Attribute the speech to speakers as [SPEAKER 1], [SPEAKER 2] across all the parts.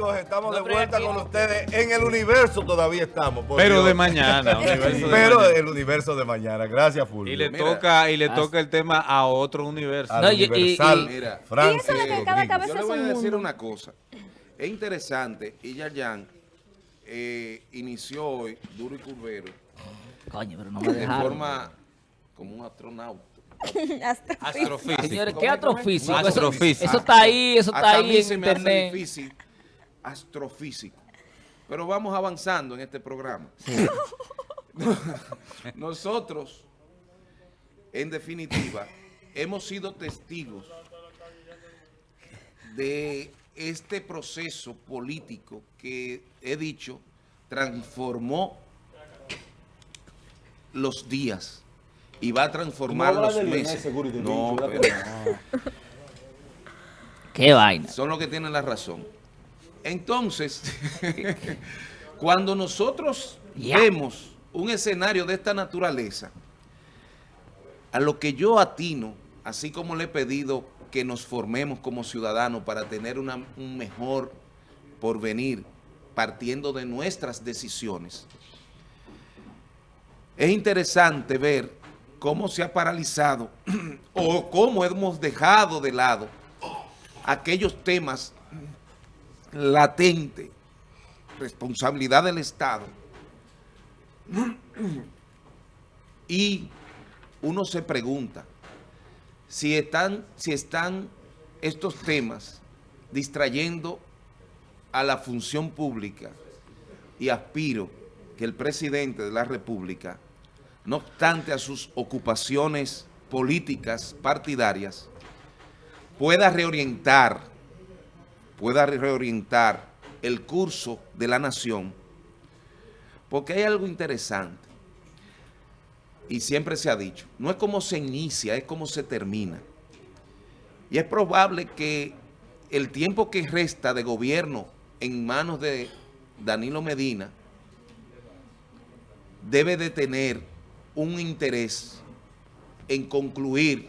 [SPEAKER 1] amigos, estamos de vuelta con ustedes. En el universo todavía estamos.
[SPEAKER 2] Pero de mañana.
[SPEAKER 1] Pero el universo de mañana. Gracias, Fulvio.
[SPEAKER 2] Y le toca y le toca el tema a otro universo.
[SPEAKER 1] Al universal,
[SPEAKER 3] Mira,
[SPEAKER 1] Francis
[SPEAKER 4] y eso de que cada
[SPEAKER 1] Rodríguez.
[SPEAKER 4] cabeza
[SPEAKER 3] Yo le voy a decir
[SPEAKER 4] mundo.
[SPEAKER 3] una cosa. Es interesante, y Yayan eh, inició hoy, duro y curvero,
[SPEAKER 5] Coño, pero no me
[SPEAKER 3] de forma como un astronauta.
[SPEAKER 2] Astrofísico.
[SPEAKER 5] Señores, ¿qué astrofísico? Eso,
[SPEAKER 2] Astrofísico.
[SPEAKER 5] eso está ahí, eso está
[SPEAKER 3] Hasta a
[SPEAKER 5] ahí
[SPEAKER 3] mí
[SPEAKER 5] en
[SPEAKER 3] se me hace
[SPEAKER 5] internet.
[SPEAKER 3] difícil astrofísico. Pero vamos avanzando en este programa. Nosotros, en definitiva, hemos sido testigos de este proceso político que, he dicho, transformó los días y va a transformar
[SPEAKER 6] No
[SPEAKER 3] los meses. No.
[SPEAKER 5] Qué vaina.
[SPEAKER 3] son los que tienen la razón. Entonces, cuando nosotros vemos un escenario de esta naturaleza, a lo que yo atino, así como le he pedido que nos formemos como ciudadanos para tener una- un mejor porvenir, partiendo de nuestras decisiones, es interesante ver cómo se ha paralizado o cómo hemos dejado de lado aquellos temas latentes, responsabilidad del Estado, y uno se pregunta si están, si están estos temas distrayendo a la función pública y aspiro que el presidente de la República, no obstante a sus ocupaciones políticas partidarias, pueda reorientar, pueda reorientar el curso de la nación, porque hay algo interesante, y siempre se ha dicho, no es como se inicia, es como se termina. Y es probable que el tiempo que resta de gobierno en manos de Danilo Medina debe de tener un interés en concluir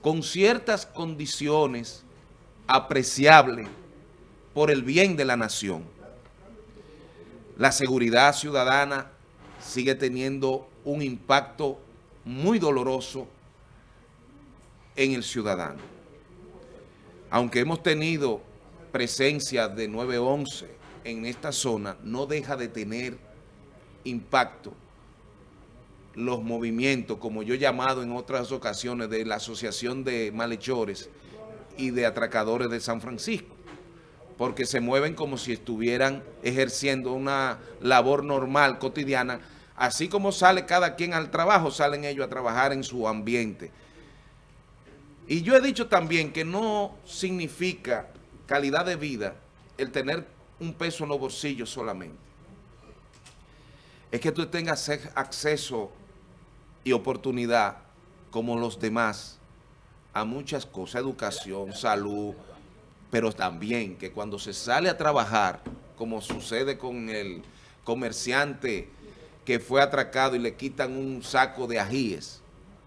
[SPEAKER 3] con ciertas condiciones apreciables por el bien de la nación. La seguridad ciudadana sigue teniendo un impacto muy doloroso en el ciudadano. Aunque hemos tenido presencia de 911 en esta zona, no deja de tener impacto los movimientos, como yo he llamado en otras ocasiones, de la Asociación de Malhechores y de Atracadores de San Francisco, porque se mueven como si estuvieran ejerciendo una labor normal, cotidiana, así como sale cada quien al trabajo, salen ellos a trabajar en su ambiente. Y yo he dicho también que no significa calidad de vida el tener un peso en los bolsillos solamente. Es que tú tengas ac- acceso y oportunidad, como los demás, a muchas cosas, educación, salud, pero también que cuando se sale a trabajar, como sucede con el comerciante que fue atracado y le quitan un saco de ajíes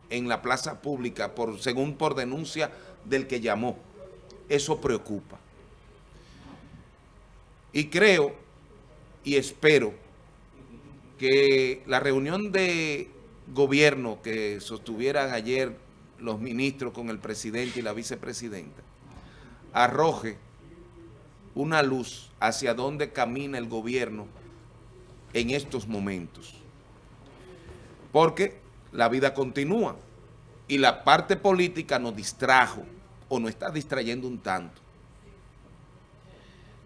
[SPEAKER 3] en la plaza pública, por, según por denuncia del que llamó, eso preocupa. Y creo y espero que la reunión de gobierno que sostuvieran ayer los ministros con el presidente y la vicepresidenta arroje una luz hacia dónde camina el gobierno en estos momentos. Porque la vida continúa y la parte política nos distrajo o nos está distrayendo un tanto.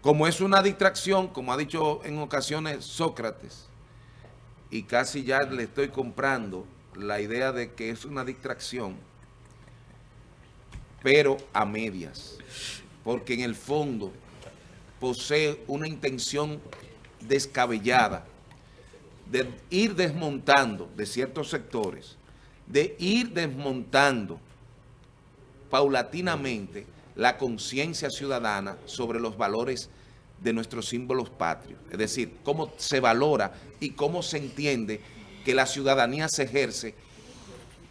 [SPEAKER 3] Como es una distracción, como ha dicho en ocasiones Sócrates, y casi ya le estoy comprando la idea de que es una distracción, pero a medias, porque en el fondo posee una intención descabellada de ir desmontando de ciertos sectores, de ir desmontando paulatinamente la conciencia ciudadana sobre los valores de nuestros símbolos patrios. Es decir, cómo se valora y cómo se entiende que la ciudadanía se ejerce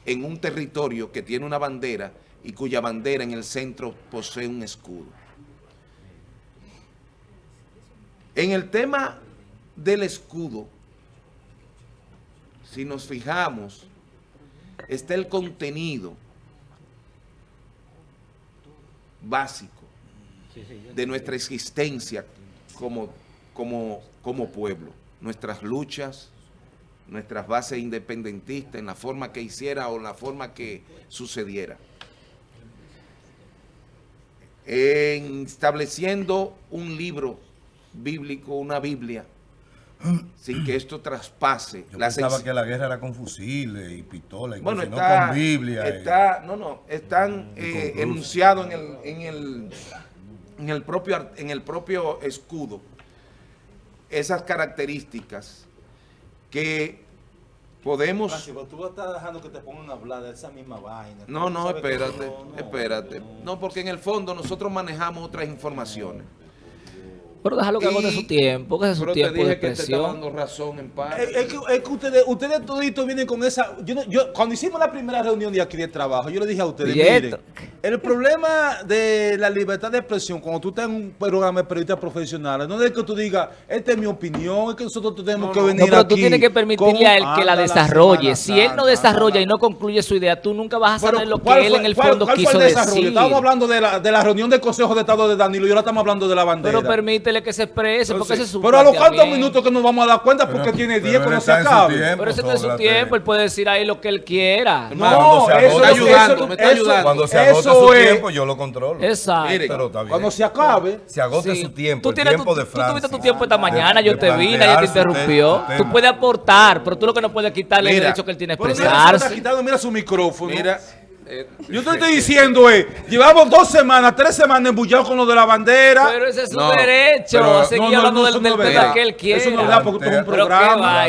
[SPEAKER 3] en un territorio que tiene una bandera y cuya bandera en el centro posee un escudo. En el tema del escudo, si nos fijamos, está el contenido básico de nuestra existencia como, como, como pueblo, nuestras luchas, nuestras bases independentistas en la forma que hiciera o en la forma que sucediera. En estableciendo un libro bíblico, una Biblia, sin que esto traspase
[SPEAKER 1] Yo
[SPEAKER 3] la
[SPEAKER 1] pensaba que la guerra era con fusiles y pistolas y
[SPEAKER 3] bueno, está,
[SPEAKER 1] no con Biblia. y-
[SPEAKER 3] está, no, no, están
[SPEAKER 1] Y
[SPEAKER 3] eh, enunciados en el, en el, en el propio, en el propio escudo esas características que podemos...
[SPEAKER 4] Francis, pero tú estás dejando que te pongan a hablar de esa misma vaina.
[SPEAKER 3] No, no, espérate,
[SPEAKER 4] no,
[SPEAKER 3] espérate.
[SPEAKER 4] no.
[SPEAKER 3] No, porque en el fondo nosotros manejamos otras informaciones.
[SPEAKER 5] Pero déjalo que
[SPEAKER 3] Y-
[SPEAKER 5] su tiempo, que es su
[SPEAKER 3] Pero te
[SPEAKER 5] tiempo de
[SPEAKER 3] dije que te
[SPEAKER 5] expresión.
[SPEAKER 3] dando razón en parte.
[SPEAKER 4] Es, es que, es que ustedes, ustedes toditos vienen con esa... Yo, no- yo- cuando hicimos la primera reunión de aquí de trabajo, yo le dije a ustedes,
[SPEAKER 5] ¿Y
[SPEAKER 4] miren, el problema de la libertad de expresión, cuando tú estás en un programa de periodistas profesionales, no es que tú digas, esta es mi opinión, es que nosotros tenemos
[SPEAKER 3] No,
[SPEAKER 4] que
[SPEAKER 3] no.
[SPEAKER 4] venir
[SPEAKER 5] No, pero
[SPEAKER 4] aquí
[SPEAKER 5] tú tienes que permitirle a él que la desarrolle.
[SPEAKER 4] Semana
[SPEAKER 5] Si él no desarrolla y no concluye su idea, tú nunca vas a
[SPEAKER 4] Pero,
[SPEAKER 5] saber lo
[SPEAKER 4] ¿cuál
[SPEAKER 5] que él
[SPEAKER 4] fue-
[SPEAKER 5] en el
[SPEAKER 4] cuál-
[SPEAKER 5] fondo
[SPEAKER 4] cuál fue
[SPEAKER 5] quiso
[SPEAKER 4] el
[SPEAKER 5] decir.
[SPEAKER 4] Estábamos hablando de la, de la reunión del Consejo de Estado de Danilo y ahora estamos hablando de la bandera.
[SPEAKER 5] Pero permítele que se exprese, porque ese es su
[SPEAKER 4] Pero a los cuantos minutos que nos vamos a dar cuenta porque
[SPEAKER 1] Pero-
[SPEAKER 4] tiene
[SPEAKER 1] pero
[SPEAKER 4] 10
[SPEAKER 1] él
[SPEAKER 4] cuando se acabe.
[SPEAKER 1] tiempo.
[SPEAKER 5] Pero ese no es su tiempo, él puede decir ahí lo que él quiera.
[SPEAKER 4] No,
[SPEAKER 1] Cuando se
[SPEAKER 4] eso
[SPEAKER 3] está
[SPEAKER 4] eso-
[SPEAKER 3] ayudando, me está
[SPEAKER 4] eso-
[SPEAKER 3] ayudando.
[SPEAKER 1] Cuando se agota su
[SPEAKER 4] es-
[SPEAKER 1] tiempo, yo lo controlo.
[SPEAKER 5] Exacto.
[SPEAKER 3] Mire,
[SPEAKER 1] Pero está bien.
[SPEAKER 4] Cuando se acabe,
[SPEAKER 1] se agote
[SPEAKER 5] Sí.
[SPEAKER 1] su tiempo,
[SPEAKER 5] Tú
[SPEAKER 1] el
[SPEAKER 5] tienes
[SPEAKER 1] tiempo
[SPEAKER 5] tu-
[SPEAKER 1] de
[SPEAKER 5] tú
[SPEAKER 1] Francia.
[SPEAKER 5] tuviste tu tiempo esta mañana,
[SPEAKER 1] de
[SPEAKER 5] yo te vi, nadie te interrumpió.
[SPEAKER 1] te-
[SPEAKER 5] Tú puedes aportar, pero tú lo que no puedes quitarle el
[SPEAKER 3] Mira,
[SPEAKER 5] derecho que él tiene a expresarse.
[SPEAKER 4] mira su micrófono.
[SPEAKER 3] Mira,
[SPEAKER 4] Yo te estoy diciendo, eh, llevamos dos semanas, tres semanas embullados con lo de la bandera.
[SPEAKER 5] Pero ese es su
[SPEAKER 3] No,
[SPEAKER 5] derecho
[SPEAKER 1] pero-
[SPEAKER 4] No, no,
[SPEAKER 5] hablando
[SPEAKER 4] no,
[SPEAKER 5] del, tema que él quiera.
[SPEAKER 4] Eso no es verdad, porque esto es un programa.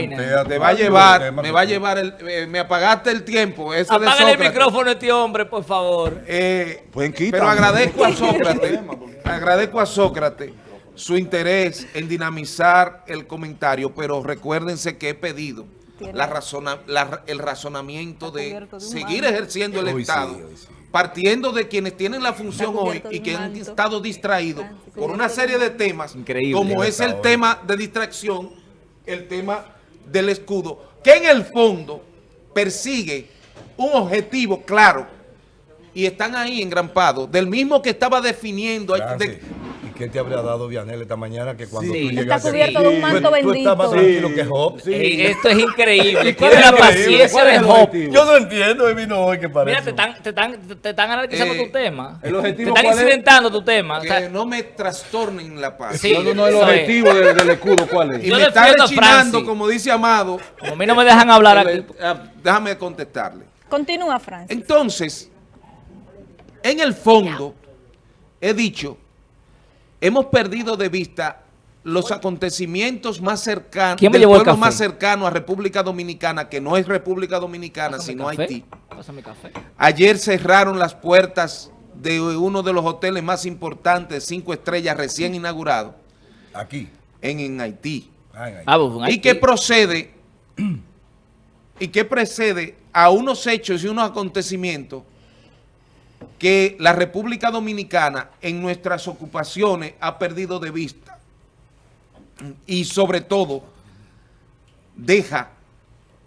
[SPEAKER 3] te va a llevar, me va a llevar el, eh, me apagaste el tiempo. Eso de
[SPEAKER 5] Apágale el micrófono a este hombre, por favor.
[SPEAKER 3] Eh,
[SPEAKER 4] Pueden quitar.
[SPEAKER 3] pero agradezco a Sócrates, agradezco a Sócrates su interés en dinamizar el comentario, pero recuérdense que he pedido la razona- la- el razonamiento de seguir
[SPEAKER 6] manto.
[SPEAKER 3] ejerciendo el
[SPEAKER 1] Hoy
[SPEAKER 3] Estado,
[SPEAKER 1] sí.
[SPEAKER 3] partiendo de quienes tienen la función hoy y que han estado distraídos por una serie de temas,
[SPEAKER 5] Increíble.
[SPEAKER 3] como es el tema de distracción, el tema del escudo, que en el fondo persigue un objetivo claro y están ahí engrampados, del mismo que estaba definiendo. de-
[SPEAKER 1] ¿Y qué te habría dado Vianel esta mañana que cuando
[SPEAKER 5] Sí.
[SPEAKER 1] tú
[SPEAKER 5] Está
[SPEAKER 1] llegaste
[SPEAKER 6] cubierto
[SPEAKER 1] aquí,
[SPEAKER 6] de un
[SPEAKER 1] tú-
[SPEAKER 6] manto
[SPEAKER 1] tú estabas más
[SPEAKER 6] bendito.
[SPEAKER 1] tranquilo que Job?
[SPEAKER 5] Ey, esto es increíble.
[SPEAKER 4] ¿Cuál es
[SPEAKER 5] la paciencia
[SPEAKER 4] ¿Cuál es
[SPEAKER 5] de Job.
[SPEAKER 1] Yo no entiendo, vino hoy que parece.
[SPEAKER 5] Mira, te están, te están, te están analizando
[SPEAKER 3] Eh,
[SPEAKER 5] tu tema.
[SPEAKER 4] el objetivo
[SPEAKER 5] te están
[SPEAKER 4] cuál es?
[SPEAKER 5] incidentando tu tema. O
[SPEAKER 3] que
[SPEAKER 5] sea,
[SPEAKER 3] no me trastornen la paz.
[SPEAKER 5] Sí.
[SPEAKER 4] No, no, no, el objetivo de- del escudo, ¿cuál es?
[SPEAKER 3] Y
[SPEAKER 5] Yo
[SPEAKER 3] me está rechinando, como dice Amado.
[SPEAKER 5] como a mí no me dejan hablar aquí.
[SPEAKER 3] eh, déjame contestarle.
[SPEAKER 6] Continúa, Francis.
[SPEAKER 3] Entonces, en el fondo, he dicho, hemos perdido de vista los acontecimientos más cercanos,
[SPEAKER 5] ¿Quién me
[SPEAKER 3] del pueblo
[SPEAKER 5] café?
[SPEAKER 3] más cercano a República Dominicana, que no es República Dominicana,
[SPEAKER 5] Pásame
[SPEAKER 3] sino
[SPEAKER 5] café.
[SPEAKER 3] Haití.
[SPEAKER 5] Pásame café.
[SPEAKER 3] Ayer cerraron las puertas de uno de los hoteles más importantes, cinco estrellas, recién inaugurado,
[SPEAKER 1] Aquí.
[SPEAKER 3] en, en Haití.
[SPEAKER 1] Ah, en Haití.
[SPEAKER 5] Ah, pues,
[SPEAKER 3] y que procede y que precede a unos hechos y unos acontecimientos que la República Dominicana en nuestras ocupaciones ha perdido de vista y sobre todo deja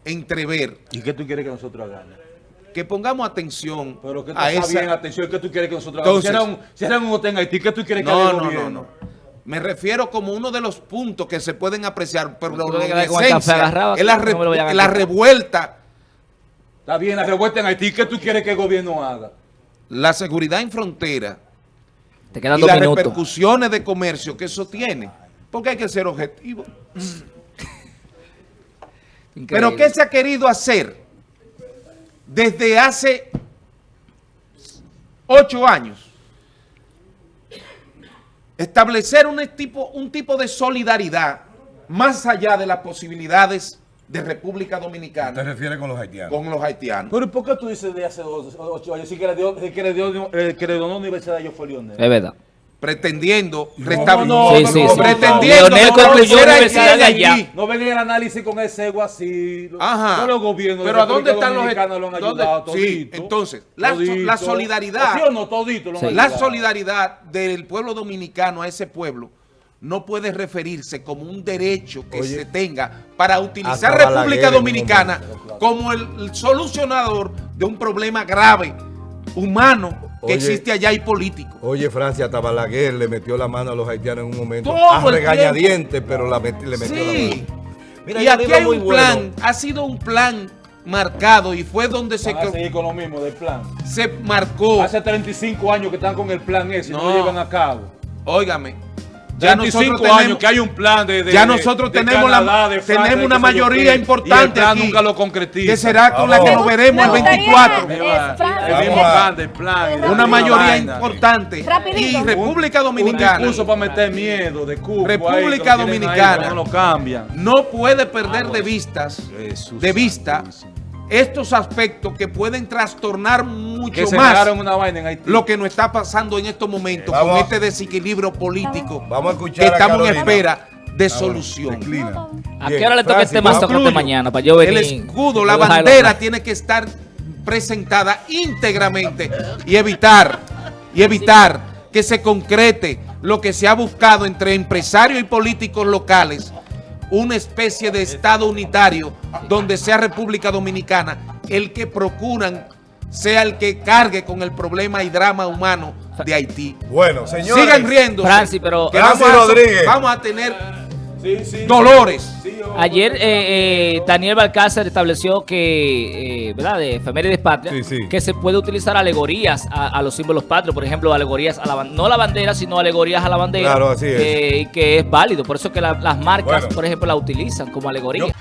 [SPEAKER 3] entrever
[SPEAKER 4] ¿Y qué tú quieres que nosotros hagamos?
[SPEAKER 3] que pongamos atención
[SPEAKER 4] Pero que tú
[SPEAKER 3] a esa...
[SPEAKER 4] bien, atención, ¿qué tú quieres que nosotros hagamos?
[SPEAKER 3] Entonces-
[SPEAKER 4] si, era un, si era un hotel en Haití, ¿qué tú quieres que
[SPEAKER 3] No, no, no, no. Me refiero como uno de los puntos que se pueden apreciar, pero
[SPEAKER 5] te
[SPEAKER 3] en esencia es la,
[SPEAKER 5] no
[SPEAKER 3] re- la revuelta
[SPEAKER 4] Está bien, la revuelta en Haití, ¿qué tú quieres que el gobierno haga?
[SPEAKER 3] La seguridad en frontera
[SPEAKER 5] Te
[SPEAKER 3] y las
[SPEAKER 5] minutos.
[SPEAKER 3] repercusiones de comercio que eso tiene. Porque hay que ser objetivo.
[SPEAKER 5] Increíble.
[SPEAKER 3] Pero ¿qué se ha querido hacer desde hace ocho años? Establecer un tipo, un tipo de solidaridad más allá de las posibilidades de República
[SPEAKER 1] ¿Te
[SPEAKER 3] Dominicana
[SPEAKER 1] refieres con los haitianos?
[SPEAKER 3] con los haitianos.
[SPEAKER 4] Pero ¿por qué tú dices de hace dos, ocho años? Sí que le dio, que le dio, eh, que le donó la Universidad de ellos fue Lionel.
[SPEAKER 5] Es verdad.
[SPEAKER 3] pretendiendo
[SPEAKER 1] No,
[SPEAKER 3] restablecer
[SPEAKER 4] no,
[SPEAKER 5] Sí, sí, sí.
[SPEAKER 3] pretendiendo
[SPEAKER 5] Leonel concluyó
[SPEAKER 3] a
[SPEAKER 5] Universidad de allá.
[SPEAKER 4] No ven el análisis con ese ego así.
[SPEAKER 3] Ajá.
[SPEAKER 4] Todos los gobiernos de
[SPEAKER 3] Pero ¿a dónde están los
[SPEAKER 4] Dominicana lo han
[SPEAKER 3] dónde-
[SPEAKER 4] ayudado
[SPEAKER 3] Sí, entonces, la
[SPEAKER 4] Todito.
[SPEAKER 3] la solidaridad-
[SPEAKER 4] ¿O ¿Sí o no? Todito lo han
[SPEAKER 5] Sí.
[SPEAKER 3] La solidaridad del pueblo dominicano a ese pueblo no puede referirse como un derecho que
[SPEAKER 1] Oye,
[SPEAKER 3] se tenga para utilizar República Dominicana
[SPEAKER 1] momento.
[SPEAKER 3] como el, el solucionador de un problema grave, humano, que
[SPEAKER 1] Oye.
[SPEAKER 3] existe allá y político.
[SPEAKER 1] Oye, Francia, hasta Balaguer le metió la mano a los haitianos en un momento.
[SPEAKER 3] Todo
[SPEAKER 1] a
[SPEAKER 3] el
[SPEAKER 1] regañadientes, pero la meti- le metió
[SPEAKER 3] Sí.
[SPEAKER 1] la mano. Mira,
[SPEAKER 3] y aquí hay un
[SPEAKER 1] bueno.
[SPEAKER 3] plan, ha sido un plan marcado y fue donde se,
[SPEAKER 4] Van a seguir con lo mismo del plan.
[SPEAKER 3] se marcó,
[SPEAKER 4] Hace 35 años que están con el plan ese y no,
[SPEAKER 3] No.
[SPEAKER 4] lo llevan a cabo.
[SPEAKER 3] óigame, ya
[SPEAKER 4] 35
[SPEAKER 3] nosotros
[SPEAKER 4] años
[SPEAKER 3] tenemos,
[SPEAKER 4] que hay un plan de, de-
[SPEAKER 3] ya
[SPEAKER 4] de-
[SPEAKER 3] nosotros
[SPEAKER 4] de
[SPEAKER 3] tenemos la-
[SPEAKER 4] Canadá, de Francia,
[SPEAKER 3] tenemos
[SPEAKER 4] de
[SPEAKER 3] una mayoría importante
[SPEAKER 4] y el plan
[SPEAKER 3] aquí,
[SPEAKER 4] nunca lo concretiza.
[SPEAKER 3] que será con la que nos veremos el
[SPEAKER 6] Me gustaría-
[SPEAKER 3] 24.
[SPEAKER 4] Qué
[SPEAKER 6] Eh,
[SPEAKER 4] va,
[SPEAKER 6] Fran-
[SPEAKER 4] el mismo
[SPEAKER 1] Vamos a-
[SPEAKER 4] plan del plan. y de
[SPEAKER 3] Una
[SPEAKER 4] la
[SPEAKER 3] mayoría importante. Y República
[SPEAKER 4] Un
[SPEAKER 3] Dominicana
[SPEAKER 4] discurso para meter miedo de Cuba.
[SPEAKER 3] República Dominicana.
[SPEAKER 4] no lo cambian.
[SPEAKER 3] no puede perder de vistas, de vista. Estos aspectos que pueden trastornar mucho
[SPEAKER 4] Que
[SPEAKER 3] más
[SPEAKER 4] negaron una vaina en Haití.
[SPEAKER 3] lo que nos está pasando en estos momentos
[SPEAKER 1] Vamos.
[SPEAKER 3] con este desequilibrio político
[SPEAKER 1] Vamos a
[SPEAKER 3] que
[SPEAKER 1] escuchar a
[SPEAKER 3] estamos en espera de solución.
[SPEAKER 1] declina.
[SPEAKER 5] ¿A qué hora le toca este tocote
[SPEAKER 3] Concluyo.
[SPEAKER 5] mañana para yo venir?
[SPEAKER 3] El escudo, la bandera tiene que estar presentada íntegramente y evitar, y evitar que se concrete lo que se ha buscado entre empresarios y políticos locales, una especie de Estado unitario donde sea República Dominicana el que procuran sea el que cargue con el problema y drama humano de Haití.
[SPEAKER 1] Bueno, señores.
[SPEAKER 3] Sigan riendo.
[SPEAKER 5] Francis, pero-
[SPEAKER 1] Francis Rodríguez.
[SPEAKER 3] Vamos a tener
[SPEAKER 4] Sí, sí.
[SPEAKER 3] dolores.
[SPEAKER 5] Ayer eh, eh, Daniel Balcázar estableció que, eh, ¿verdad? De efemérides patria,
[SPEAKER 1] Sí, sí.
[SPEAKER 5] que se puede utilizar alegorías a, a los símbolos patrios, por ejemplo, alegorías a la no a la bandera, sino alegorías a la bandera.
[SPEAKER 1] Claro, así es.
[SPEAKER 5] que- y que es válido, por eso que la- las marcas,
[SPEAKER 1] Bueno.
[SPEAKER 5] por ejemplo, la utilizan como alegoría.
[SPEAKER 1] Yo-